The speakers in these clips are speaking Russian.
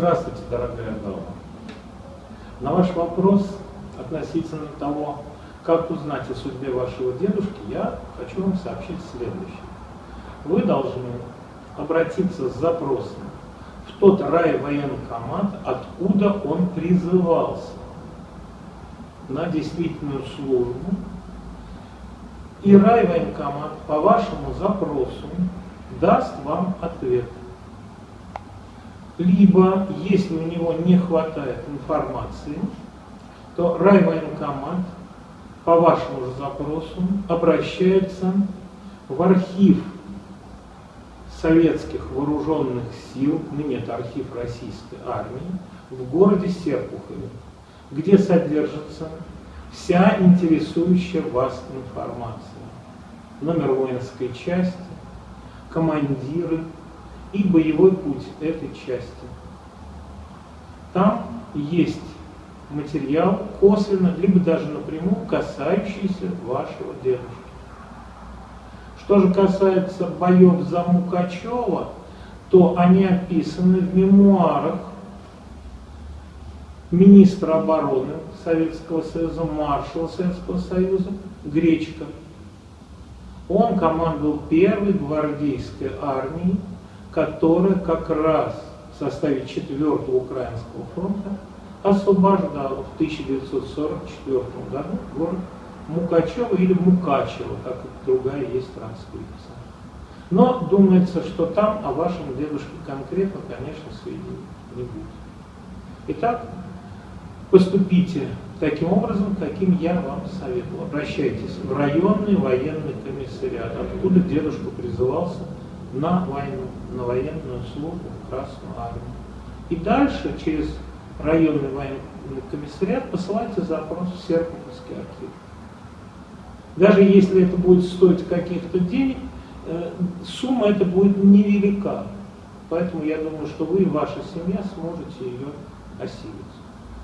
Здравствуйте, дорогая дама. На ваш вопрос относительно того, как узнать о судьбе вашего дедушки, я хочу вам сообщить следующее. Вы должны обратиться с запросом в тот райвоенкомат, откуда он призывался на действительную службу, и райвоенкомат по вашему запросу даст вам ответ. Либо, если у него не хватает информации, то райвоенкомат по вашему же запросу обращается в архив советских вооруженных сил, ныне это архив российской армии, в городе Серпухове, где содержится вся интересующая вас информация. Номер воинской части, командиры и боевой путь этой части. Там есть материал косвенно, либо даже напрямую касающийся вашего дедушки. Что же касается боев за Мукачева, то они описаны в мемуарах министра обороны Советского Союза, маршала Советского Союза Гречка. Он командовал первой гвардейской армией, которая как раз в составе 4-го Украинского фронта освобождала в 1944 году город Мукачево или Мукачево, как другая есть транскрипция. Но думается, что там о вашем дедушке конкретно, конечно, сведений не будет. Итак, поступите таким образом, каким я вам советовал. Обращайтесь в районный военный комиссариат, откуда дедушка призывался на войну, на военную службу Красную армию. И дальше через районный военный комиссариат посылайте запрос в Серпуховский архив. Даже если это будет стоить каких-то денег, э, сумма это будет невелика. Поэтому я думаю, что вы и ваша семья сможете ее осилить.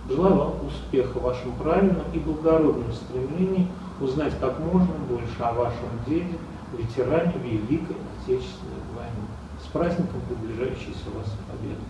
Желаю вам успеха в вашем правильном и благородном стремлении узнать как можно больше о вашем деде, ветеране Великой Отечественной войны. С праздником приближающейся вас победы!